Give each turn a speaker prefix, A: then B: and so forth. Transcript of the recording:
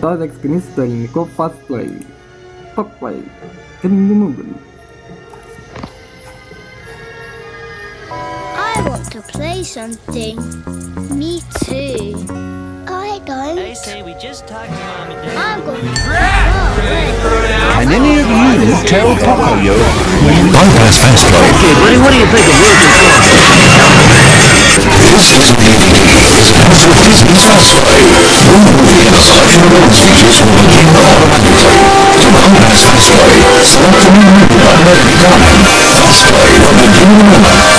A: Toda experience story go fast play. Talk play. Can you move?
B: I want to play something. Me too. I don't.
C: I say we just talked to mom and dad.
B: I'm going to go.
D: Can any of you tell Pocoyo?
E: Bypass fast play.
F: Okay, buddy, what do you think of Will Control?
E: This is Answer Disney's fast play. One movie bonus features will begin automatically. To bypass fast play, select the movie button at any time. Fast play will begin in a
G: go!